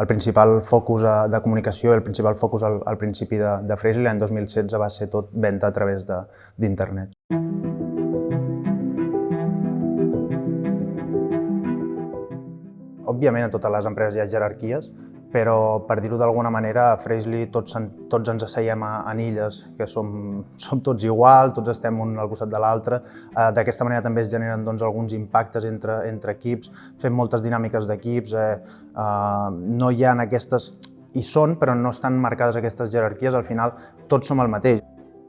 El principal focus eh, de comunicació el principal focus al, al principi de, de Freshly l'any 2016 va ser tot venda a través d'internet. Òbviament, a totes les empreses hi ha jerarquies, però per dir-ho d'alguna manera, a Freshly tots, tots ens asseiem en illes, que som, som tots igual, tots estem un al costat de l'altre. Eh, D'aquesta manera també es generen doncs, alguns impactes entre, entre equips, fem moltes dinàmiques d'equips, eh, eh, no hi ha aquestes hi són, però no estan marcades aquestes jerarquies, al final tots som el mateix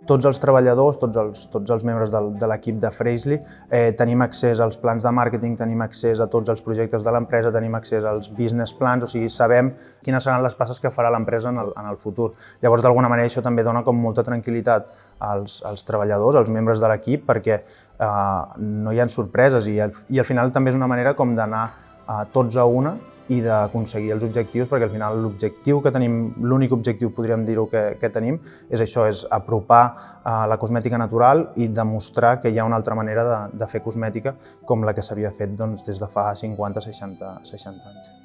tots els treballadors, tots els, tots els membres del, de l'equip de Freshly, eh, tenim accés als plans de màrqueting, tenim accés a tots els projectes de l'empresa, tenim accés als business plans, o sigui, sabem quines seran les passes que farà l'empresa en, el, en el futur. Llavors, d'alguna manera, això també dona com molta tranquil·litat als, als treballadors, als membres de l'equip, perquè eh, no hi ha sorpreses i al, i al final també és una manera com d'anar eh, tots a una i d'aconseguir els objectius, perquè al final l'objectiu que tenim, l'únic objectiu podríem dir-ho que, que tenim, és això, és apropar a la cosmètica natural i demostrar que hi ha una altra manera de, de fer cosmètica com la que s'havia fet doncs, des de fa 50, 60, 60 anys.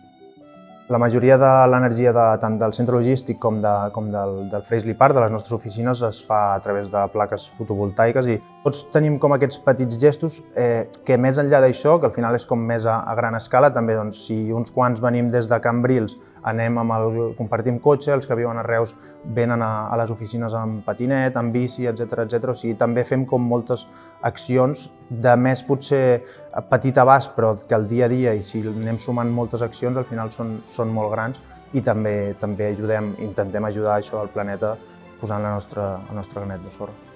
La majoria de l'energia de, tant del centre logístic com, de, com del, del Freshly Park, de les nostres oficines, es fa a través de plaques fotovoltaiques i tots tenim com aquests petits gestos eh, que més enllà d'això, que al final és com més a, a gran escala, també doncs, si uns quants venim des de Cambrils anem amb el, compartim cotxe, els que viuen a Reus venen a, a les oficines amb patinet, amb bici, etc etc. O sigui, també fem com moltes accions de més potser petit abast, però que al dia a dia, i si anem sumant moltes accions, al final són, són molt grans i també també ajudem, intentem ajudar això al planeta posant la nostra, el nostre granet de sorra.